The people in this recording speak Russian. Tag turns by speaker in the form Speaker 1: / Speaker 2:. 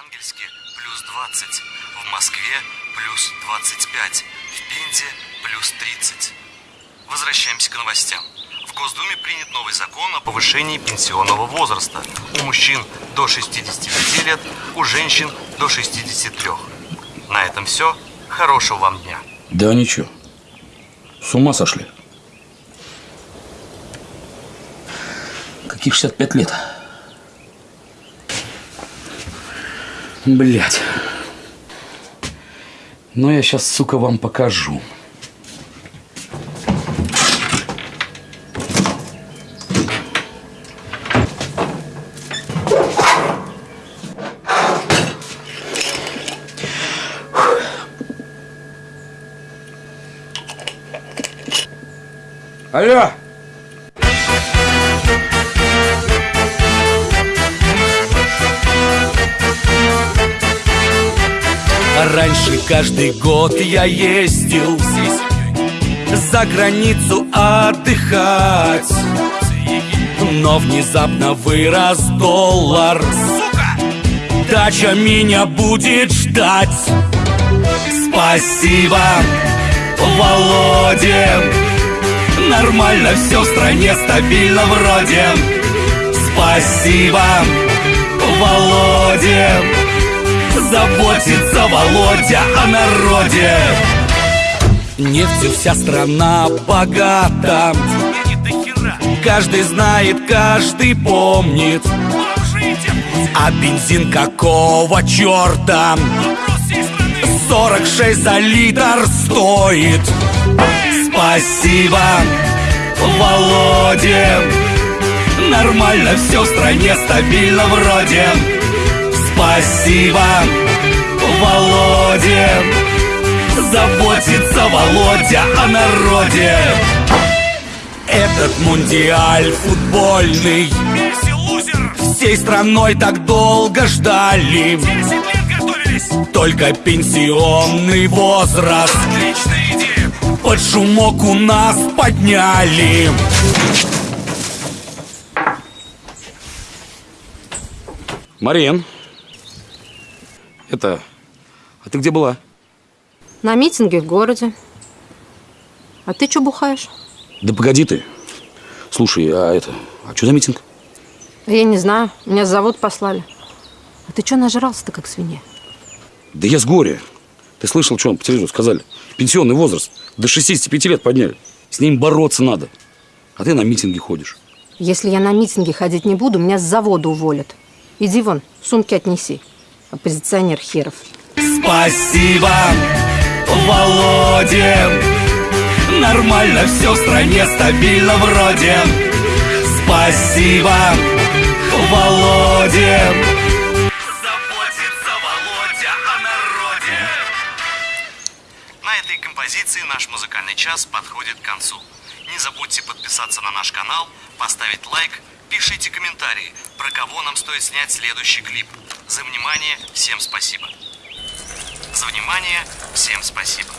Speaker 1: Архангельске плюс 20, в Москве плюс 25, в Пензе плюс 30. Возвращаемся к новостям. В Госдуме принят новый закон о повышении пенсионного возраста. У мужчин до 65 лет, у женщин до 63. На этом все. Хорошего вам дня.
Speaker 2: Да ничего. С ума сошли. Каких 65 лет? Блять. Ну я сейчас, сука, вам покажу. Алло!
Speaker 3: Раньше каждый год я ездил За границу отдыхать. Но внезапно вырос доллар. Дача меня будет ждать. Спасибо, Володе Нормально все в стране, стабильно вроде. Спасибо, Володе Заботится Володя о народе. Нефтью вся страна богата. Каждый знает, каждый помнит. А бензин какого черта? 46 за литр стоит. Спасибо, Володе Нормально все в стране, стабильно вроде Спасибо, Володе Заботится Володя о народе. Этот мундиаль футбольный. Всей страной так долго ждали. Только пенсионный возраст. Под шумок у нас подняли.
Speaker 2: Марин. Это... А ты где была?
Speaker 4: На митинге в городе. А ты что бухаешь?
Speaker 2: Да погоди ты. Слушай, а это... А что за митинг?
Speaker 4: Я не знаю. Меня с завод послали. А ты что нажрался-то, как свинья?
Speaker 2: Да я с горя. Ты слышал, что по телевизору сказали? Пенсионный возраст до 65 лет подняли. С ним бороться надо. А ты на митинги ходишь.
Speaker 4: Если я на митинги ходить не буду, меня с завода уволят. Иди вон, сумки отнеси. Оппозиционер херов.
Speaker 3: Спасибо, Володе Нормально все в стране, стабильно вроде Спасибо, Володе Заботится Володя о народе
Speaker 1: На этой композиции наш музыкальный час подходит к концу. Не забудьте подписаться на наш канал, поставить лайк, пишите комментарии, про кого нам стоит снять следующий клип. За внимание всем спасибо. За внимание всем спасибо.